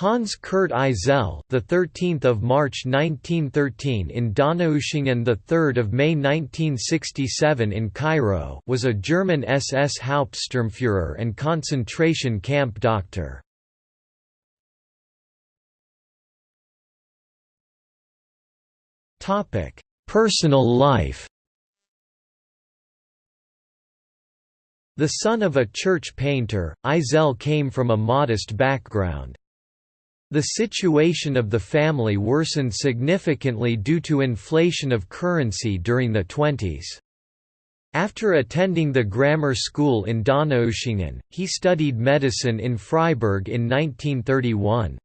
Hans Kurt Eisele, the 13th of March 1913 in Donaueschingen, the 3rd of May 1967 in Cairo, was a German SS Hauptsturmführer and concentration camp doctor. Topic: Personal life. The son of a church painter, Eisele came from a modest background. The situation of the family worsened significantly due to inflation of currency during the 20s. After attending the grammar school in Donaueschingen, he studied medicine in Freiburg in 1931.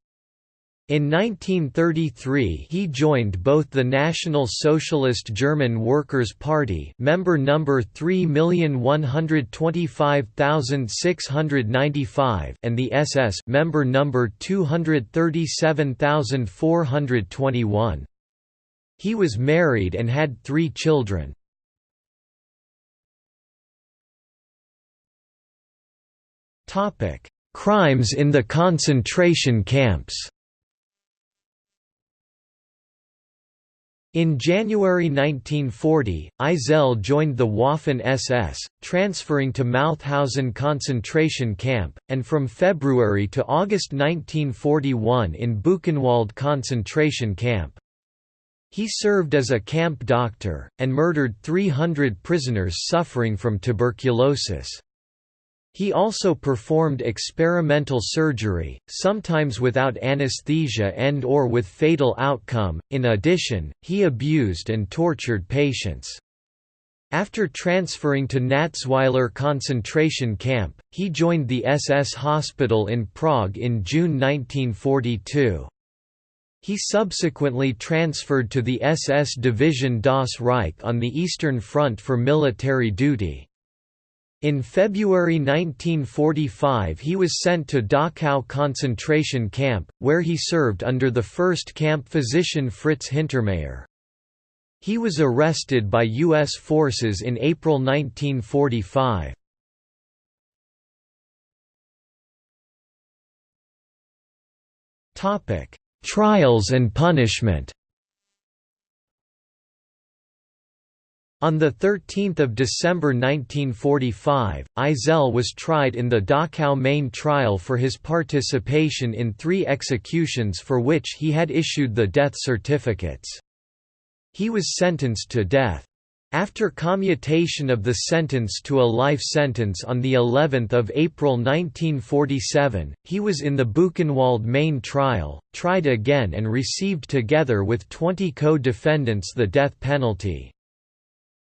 In 1933 he joined both the National Socialist German Workers' Party member number 3125695 and the SS member number 237421. He was married and had three children. Crimes in the concentration camps In January 1940, Eisele joined the Waffen-SS, transferring to Mauthausen concentration camp, and from February to August 1941 in Buchenwald concentration camp. He served as a camp doctor, and murdered 300 prisoners suffering from tuberculosis. He also performed experimental surgery, sometimes without anesthesia and or with fatal outcome. In addition, he abused and tortured patients. After transferring to Natzweiler concentration camp, he joined the SS hospital in Prague in June 1942. He subsequently transferred to the SS division Das Reich on the Eastern Front for military duty. In February 1945 he was sent to Dachau concentration camp, where he served under the first camp physician Fritz Hintermeyer. He was arrested by U.S. forces in April 1945. Trials and punishment On 13 December 1945, Eisele was tried in the Dachau main trial for his participation in three executions for which he had issued the death certificates. He was sentenced to death. After commutation of the sentence to a life sentence on the 11th of April 1947, he was in the Buchenwald main trial, tried again and received together with 20 co-defendants the death penalty.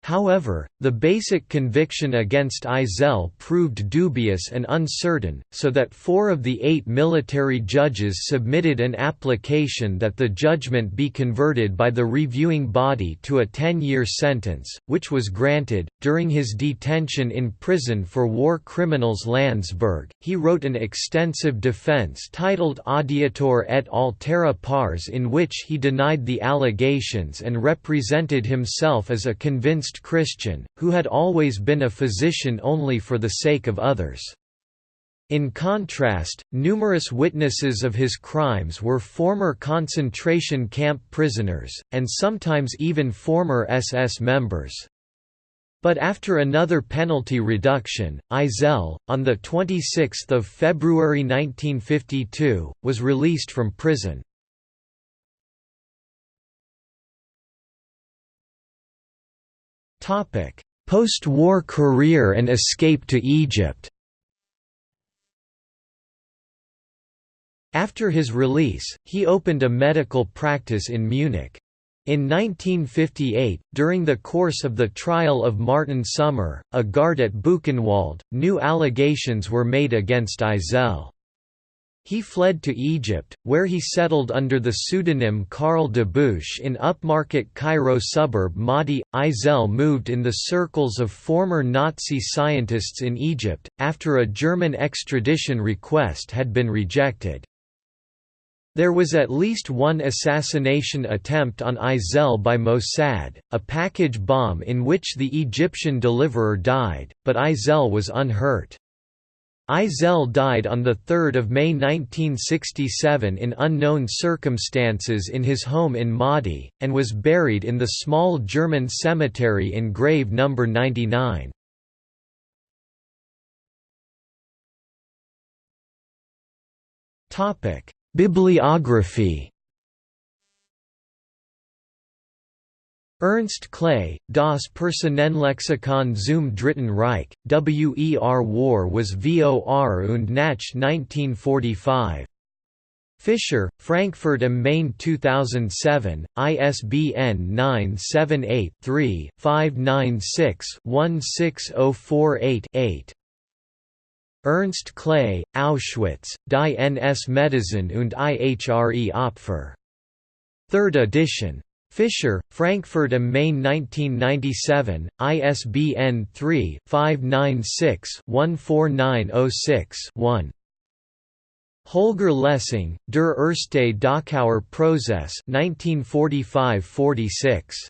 However, the basic conviction against Eisele proved dubious and uncertain, so that four of the eight military judges submitted an application that the judgment be converted by the reviewing body to a 10-year sentence, which was granted. During his detention in prison for war criminals Landsberg, he wrote an extensive defense titled Audiatur et altera pars in which he denied the allegations and represented himself as a convinced Christian, who had always been a physician only for the sake of others. In contrast, numerous witnesses of his crimes were former concentration camp prisoners, and sometimes even former SS members. But after another penalty reduction, Eisele, on 26 February 1952, was released from prison. Post-war career and escape to Egypt After his release, he opened a medical practice in Munich. In 1958, during the course of the trial of Martin Sommer, a guard at Buchenwald, new allegations were made against Eisele. He fled to Egypt, where he settled under the pseudonym Karl de Buch in upmarket Cairo suburb Maadi. Eisele moved in the circles of former Nazi scientists in Egypt, after a German extradition request had been rejected. There was at least one assassination attempt on Eisele by Mossad, a package bomb in which the Egyptian deliverer died, but Eisele was unhurt. Eisele died on 3 May 1967 in unknown circumstances in his home in Maadi, and was buried in the small German cemetery in grave No. 99. Bibliography Ernst Klee, Das Personenlexikon zum Dritten Reich, Wer War was Vor und nach 1945. Fischer, Frankfurt am Main 2007, ISBN 978-3-596-16048-8 Ernst Klee, Auschwitz, Die NS Medizin und ihre Opfer. Third edition. Fischer, Frankfurt am Main 1997, ISBN 3-596-14906-1. Holger Lessing, Der erste Dachauer Prozess 1945–46.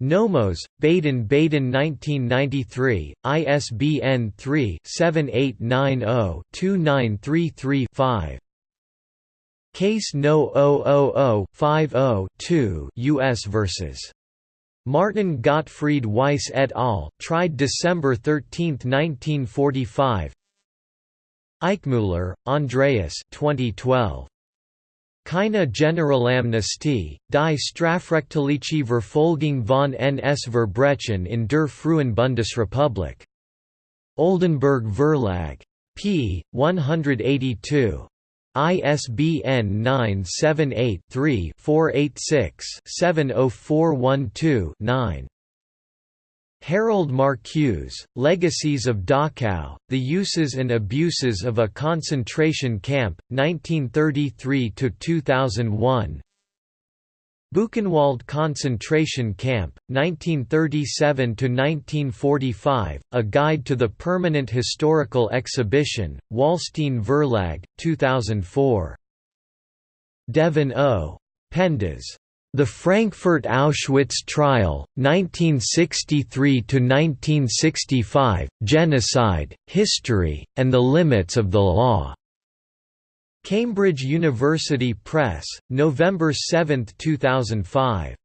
Nomos, Baden-Baden 1993, ISBN 3-7890-2933-5. Case No. 000-50-2 U.S. vs. Martin Gottfried Weiss et al., tried December 13, 1945 Eichmüller, Andreas 2012. Keine Generalamnestie, die strafrechtliche Verfolgung von NS-Verbrechen in der frühen Bundesrepublik. Oldenbourg Verlag. p. 182. ISBN 978-3-486-70412-9. Harold Marcuse, Legacies of Dachau, The Uses and Abuses of a Concentration Camp, 1933–2001 Buchenwald concentration camp, 1937–1945, A Guide to the Permanent Historical Exhibition, Wallstein Verlag, 2004. Devin O. Pendas. The Frankfurt Auschwitz Trial, 1963–1965, Genocide, History, and the Limits of the Law. Cambridge University Press, November 7, 2005.